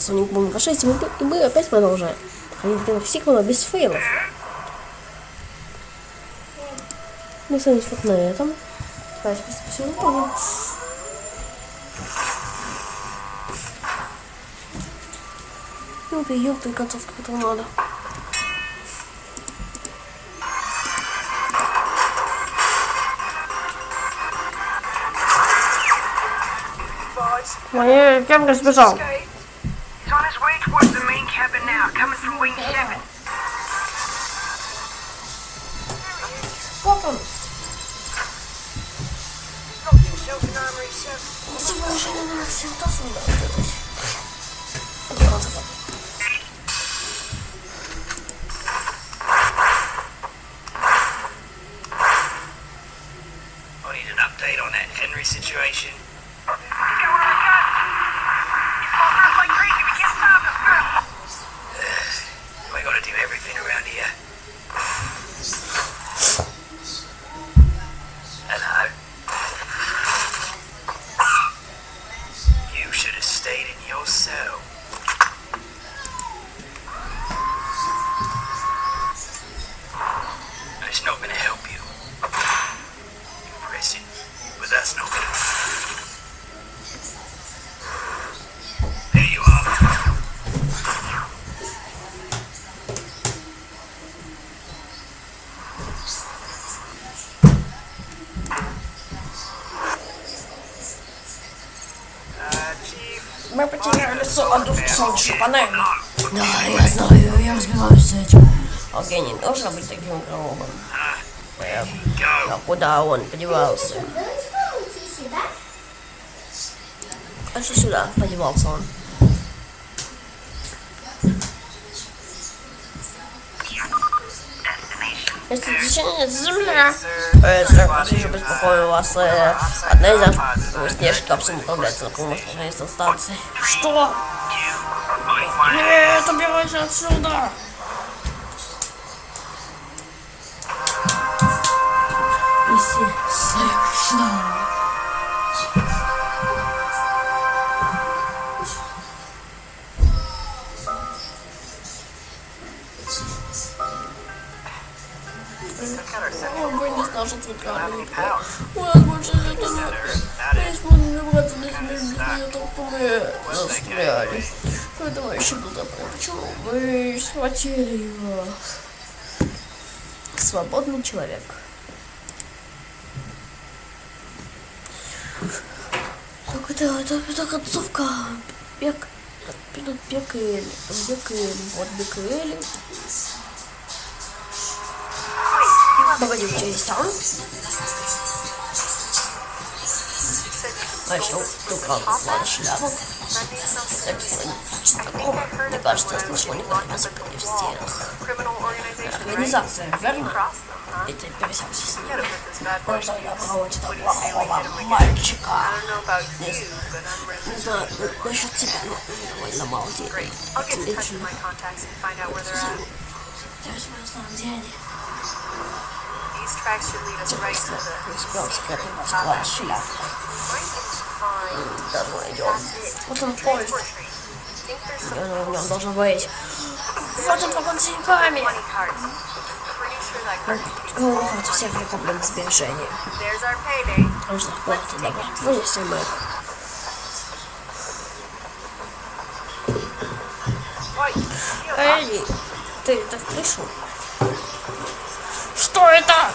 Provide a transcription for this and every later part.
Sonic Boom 6, и мы, и мы опять продолжаем. Проходить сиквела без фейлов. Мы остановились вот на этом. Давайте все выполним. Ёпта, ёпта, концовка, которую надо. Моя камера сбежал. Всего лишь на акцентов надо делать. Панелей. Да, я знаю, я разбираюсь с этим. Окей, не должен быть таким go. А куда он подевался? А что сюда подевался он? Если течение земля. Э, послушай, беспокою вас. Э, одна из наших снежных капсул направляется на на станции. Что? Нет, убирайся отсюда! Иси, совершенно. О, вы не знал, что центральный. У нас больше нет Мы не сможем добраться до земли, только мы застряли. Ой, товарищи Булдапре, почему вы схватили его? Свободный человек. Так это, это, это концовка. Бег. Тут бег и бег и вот бег и Элли. Погоди, у тебя есть там? А еще украл свою шляпу. Такого, мне кажется, я слышал языки в стенах. Организация, верно? Ты пересекся с ними. Просто я против плохого мальчика. Не, не знаю, насчет тебя, но довольно мало денег. Тебе чего? Я возьму на самом деле. These tracks should lead us right to the. Find Давно идем. Вот он поезд. в нем должен быть. Вот он вагон с деньгами. Ну, вот всех проблем сбережения. Нужно платить добро. Вынесли мы. Ой, Эй, ты это слышал? Что это?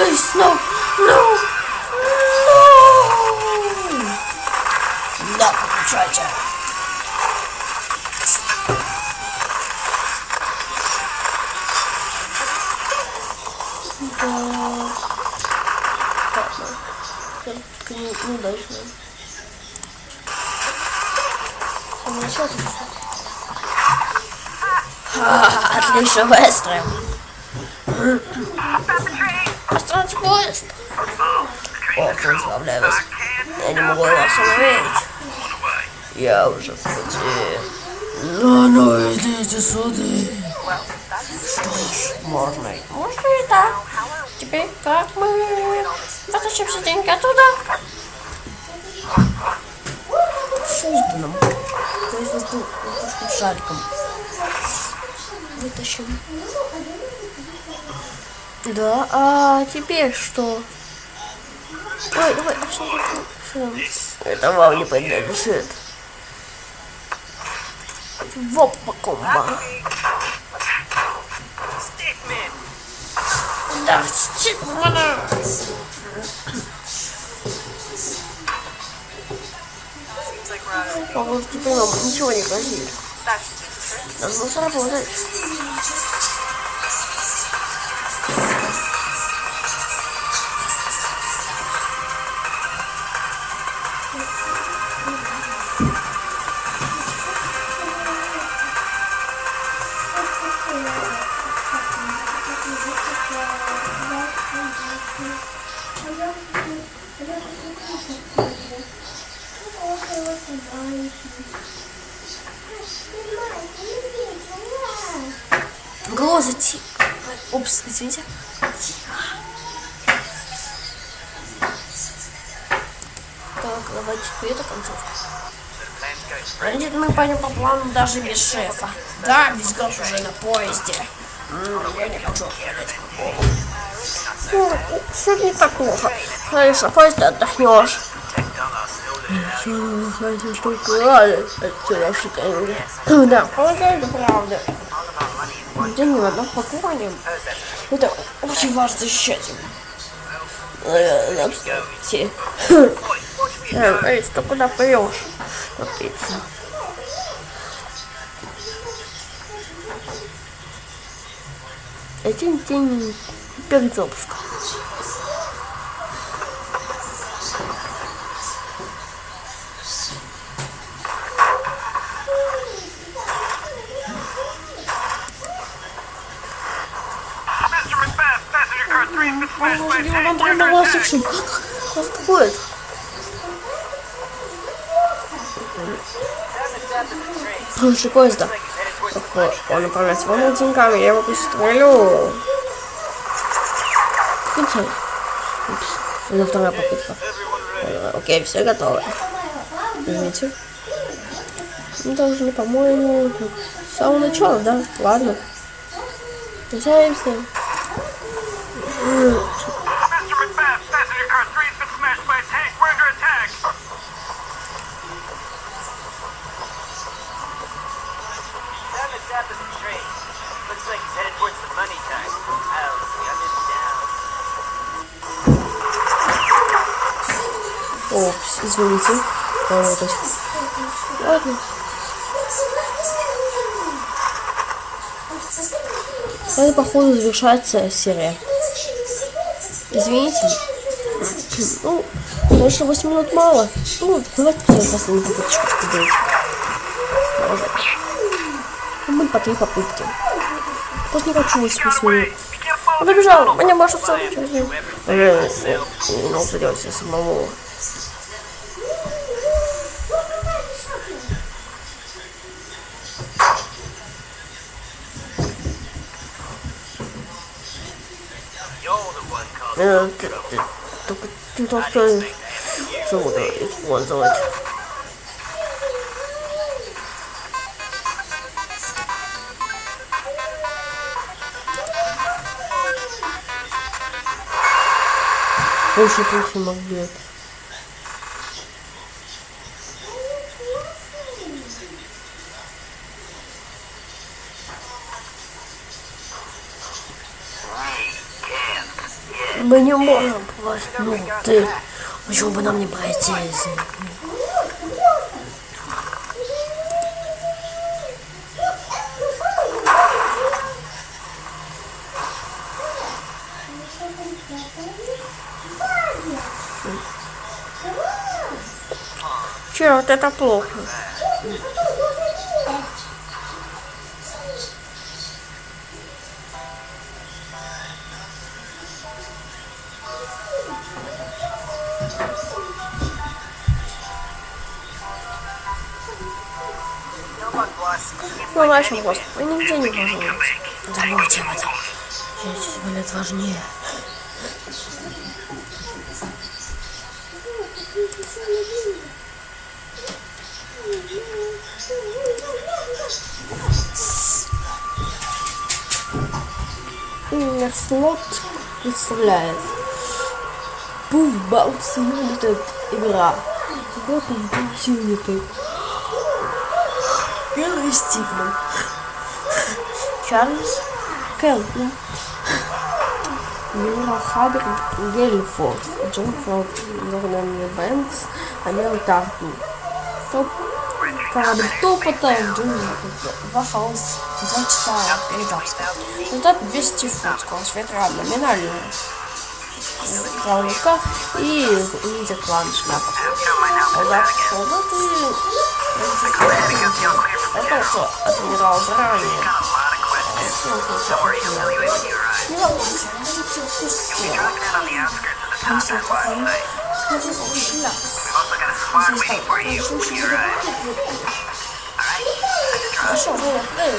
Please, no, no, no! Да, получайте. Да. Ладно. Только не, неудачно. Ну, что тут? Ха, Отлично, быстро. Остановить поезд. О, поздравляю вас. Я не могу вас остановить. Я уже в пути. Ну, ну, идите сюда. Что ж, можно и... Можно и так. Теперь как мы вытащим все деньги оттуда? Созданным. То есть воздушным шариком. Вытащим. Да, а теперь что? Ой, давай, что, что? Это вам не принадлежит. Вопа комба. Да, Стикмана. А вот теперь нам ничего не грозит. that should do мы пойдем по плану даже без шефа. Да, весь газ уже на поезде. Я не хочу ехать. Все не так плохо. Знаешь, на поезде отдохнешь. Хватит только рады отсюда шикарно. Да, правда, это правда. Деньги в одном паковании. Это очень важно защищать. Э, да. Э, ты куда поешь? Капец. Один день перед запуском. Mr. Macbeth, passenger car 3 has been smashed by a Господи, tank. он нормально attack. слышим. Что такое? Слушай, поезда. Он управляет своими деньгами, я его пристрелю. Кончай. Упс. Это вторая попытка. Э, Окей, все готово. Извините. Мы должны, по-моему, с самого начала, да? Ладно. Прощаемся. Извините. Работать. Ладно. Это, походу, завершается серия. Извините. Ну, конечно, 8 минут мало. Ну, давайте все последнюю попыточку сделать. Ну, Мы по три попытки. Просто не хочу 8 Get минут. follow Он tunnel. мне больше всего Ну, придется самому. The one called Э, ты- ты- Только ты только что буду использовать. Больше пусть магнит. Мы не можем попасть. Ну ты. Почему бы нам не пройти? если- Черт, это плохо. Ну, нашим просто. Мы нигде не можем быть. Забудьте об этом. Жизнь болит важнее. Слот представляет Puffball Simulated игра. Да, Puffball Simulated. Первый Стивен. Чарльз Келтон. Мира Фабер Гельфорд. Джон Фрод. Норнан Бэнкс. Амел Тарту. Топ Корабль топота в джунглях. Два хаос. Два часа передавска. Результат 200 фут. Скорость ветра номинальная. Правая и лидер клан шляпа. Солдат, солдат. 那倒是，我听到这样子，就是说，不要我们家的就不行，堂姐不同意，那就不是了，堂姐不同意，就是说，不是我乐意。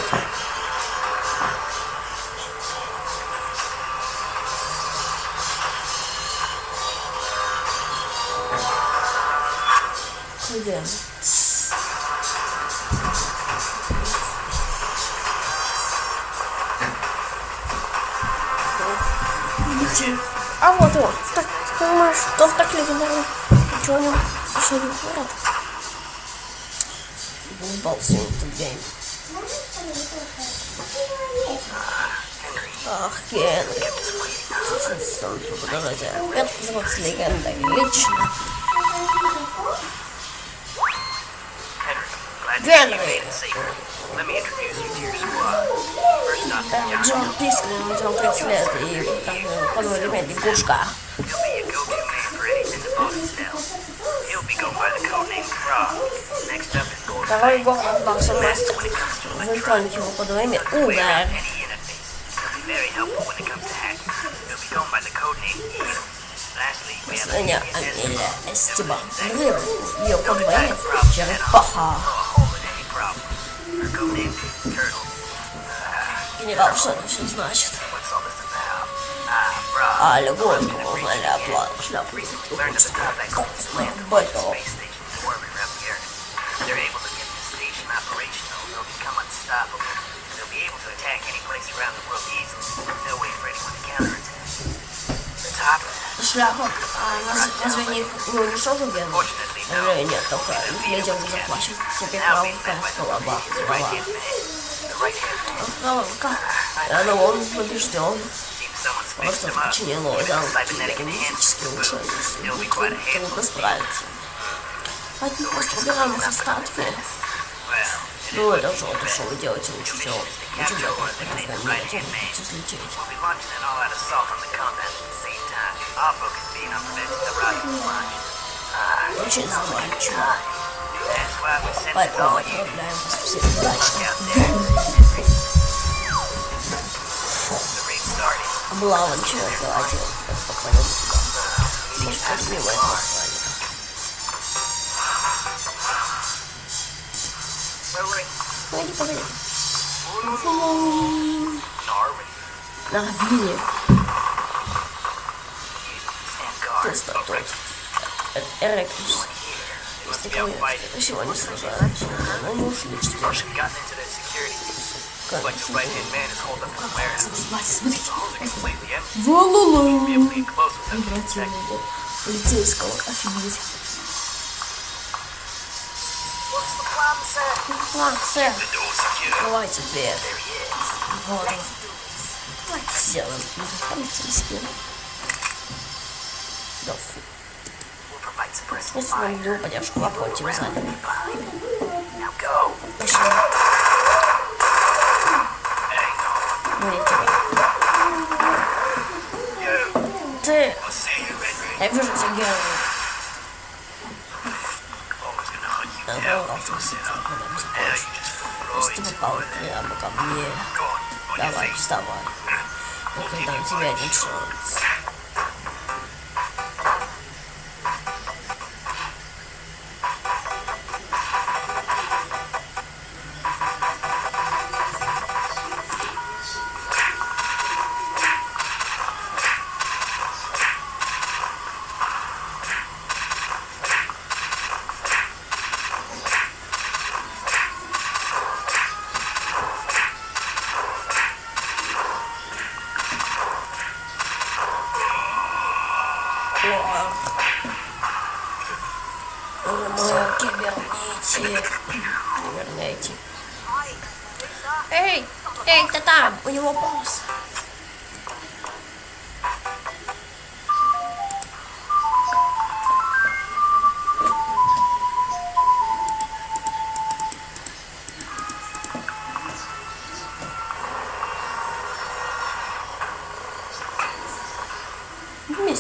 Понимаешь, что в так легендарно? Ничего не еще не город. Булбал сегодня день. Ах, Генри. Сам подождите. Это называется легендой. Лично. Генри. Let me introduce you to your squad. First up, Э, Джон Пискин, Джон 30 лет и как бы подвой ремень лягушка. anything the bosses tell. He'll be going by the code name Frog. Next up is Gold Второй город Баксон Мастер. В электронике его подвой имя Удар. any enemy. He'll be very helpful when it comes to hacking. He'll be going by the code name Eel. Lastly, we have Последняя a Амелия Эстебан. Древний. Ее подвой имя Черепаха. hole in any problem. Her code name Turtle. Генерал, что это все значит? Ah, Frog. А, лягушку узнали оплату шляпу. Learned of the Codex Бэтл. space station to orbit around the Earth. They're able to get this station operational, they'll become unstoppable. And they'll be able to attack any place around the world easily. No way for anyone to counterattack. The top of that, Шляпа. А нас- разве не, не уничтожил Генри? fortunately, no. Разве нет, только их медиа не заплачен. Теперь Now правда being led by the была the right hand man. The right hand man. Правда, но он побежден. Seems someone's Просто fixed him up. починил Even орган the cybernetic генетически enhancements улучшили. Still be quite a handful. Трудно справиться. От них просто убираем их остатки. Well, it Ну, is это же то, что вы делаете лучше всего. Лучше всего, это мира будете взлететь. We'll be launching an all-out assault on the Started. Облава начинается один. Попадем туда. Может, как мимо этого охранника. Rolling. Погоди, погоди. Norway. На Вилле Stand guard. теста тот. Э- Эректус. Если кого сегодня сражаются, но не ушли четверг. Gotten into the security. Looks like the right-hand man is holed up in the warehouse. Смотрите, смотрите. The holes are completely empty. Be Вололо. able to get close without getting detected. Противного полицейского. Офигеть. What's the plan, sir? План, сэр. The door secure. Открывайте дверь. There he is. Вот он. Давайте сделаем. Полицейский. Да фу. We'll provide suppressive Если fire. вам не упадешь, лапоть вы сзади. Now go. Пошли. You, Henry. Я вижу тебя, Генри. Always gonna hunt you Я down. волновался, если ты когда-нибудь Now закончишь. you just Если ты right. попал прямо ко мне,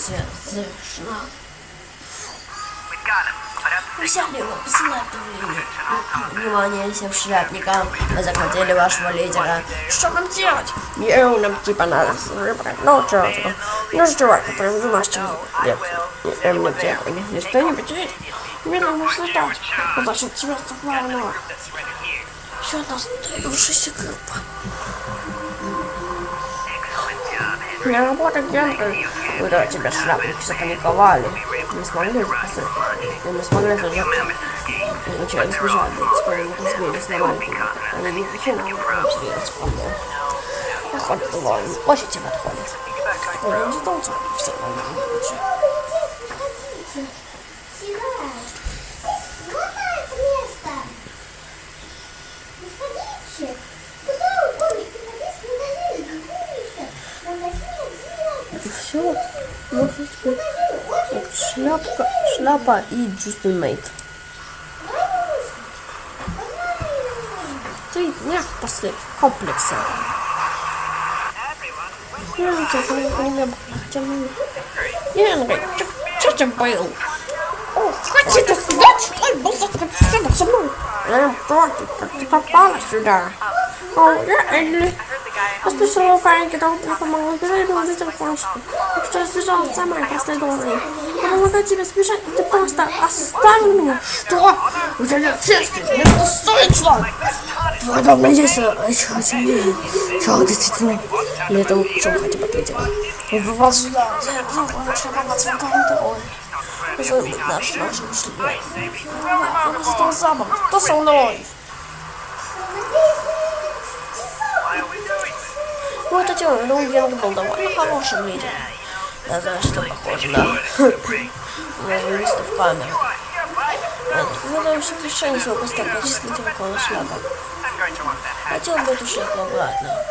Миссия завершена. The Взяли его, давление. Внимание всем шляпникам. Мы захватили вашего лидера. Что нам делать? Ему нам типа надо выбрать. Ну, что это? Ну, чувак, который в мастер лет. Эм, не те, если что-нибудь есть. Мирно можно ждать. Удачи тебя главного. that's surrendered here. Еще одна сдающаяся группа. Не работа Генри. Куда тебя шляпники запаниковали. Не смогли запасать. Не смогли задержаться. Вначале сбежали, теперь они разбились на маленькие. Они не причина, а серьезно проблем. Походу, довольно. Очень тебе отходит. Я не ждал тебя, все равно не лучше. Вот это место! Выходите! Куда вы гоните? Приходите в магазин! В магазин! Это все? Может быть, вот шляпка, шляпа и Джустин Мейт. Ты нет после комплекса. Я не тебя не люблю. Генри, что ты был? О, хотите сюда? Что ли? Был закрыт со мной. Я не против, как ты попала сюда. О, я Элли. Я спешила в панике, то мне помогла сбежать, но увидела кое-что. Так что я сбежала сама и помогла тебе сбежать, и ты просто оставил меня. Что? У тебя мне это дом надеется, а еще сильнее. Что, действительно? Или это что хотя бы ответила? Он попал сюда, я думал, лучше помогать вам контроль. Что наш, наш, ушли. Я просто запах. Кто со мной? Вот эти ну, Генри был довольно хорошим лидером. Я знаю, что похоже на... на юристов камеры. Мы даем все решение своего поста качественного около шляпа. Хотел бы эту шляпу обратно.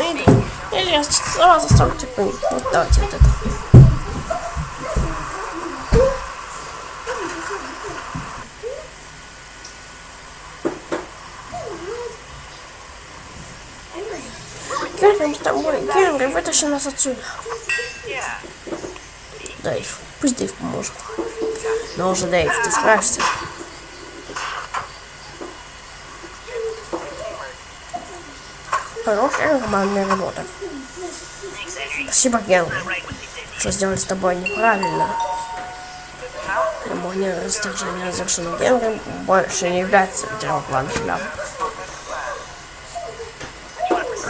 Или, или я сразу стану типа, вот давайте вот это. Генри, с тобой. Генри, вытащи нас отсюда. Дэйв, пусть Дэйв поможет. Но уже, Дэйв, ты справишься. Хорошая нормальная работа. Спасибо, Генри, что сделали с тобой неправильно. Церемония расторжения завершена. Генри больше не является лидером клана шляп.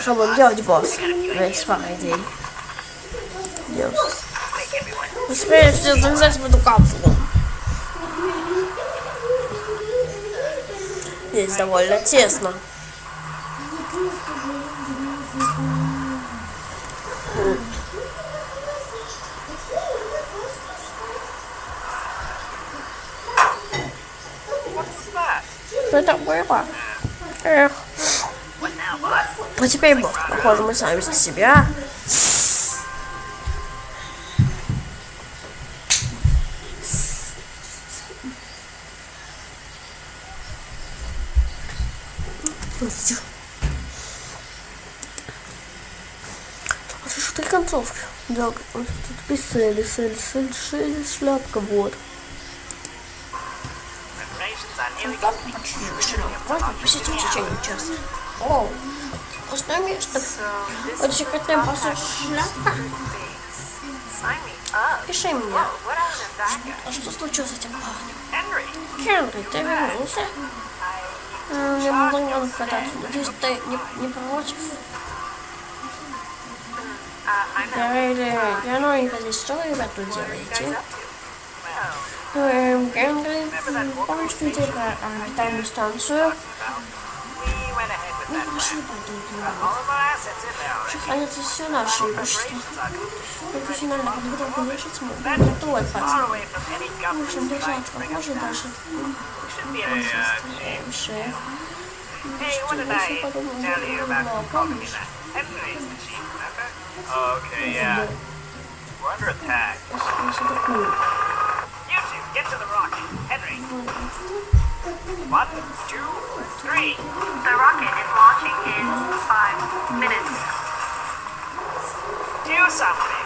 Что будем делать, босс? Есть пара идей. Делать. Успеешь все залезать в эту капсулу. Здесь довольно тесно. Что это было? Эх, а теперь, похоже, мы сами себя. Что, ты концовки? Да, вот тут писали, сель, сель, сель, шляпка, вот. Там посетить в течение часа. О, база шляпка. Sign me up. Пиши мне. А что случилось с этим парнем? Генри, ты вернулся? М, Я могу не кататься. Надеюсь, ты не, не против? Uh, not Генри, я новенько здесь. Что вы, ребят, тут делаете? Генри, помнишь, ты орбитальную станцию? Nie potrzeba tego. Ale coś się nasze już to. się nalewa, bo tak mówię, że smutno. To łeb Muszę do rzadko, może do rzadko. Hey, what did I tell you about Kogmina? Henry's the chief, remember? Okay, yeah. We're under attack. You two, get to the rock. Henry. One, two, three. The rocket is launching in five minutes. Do something.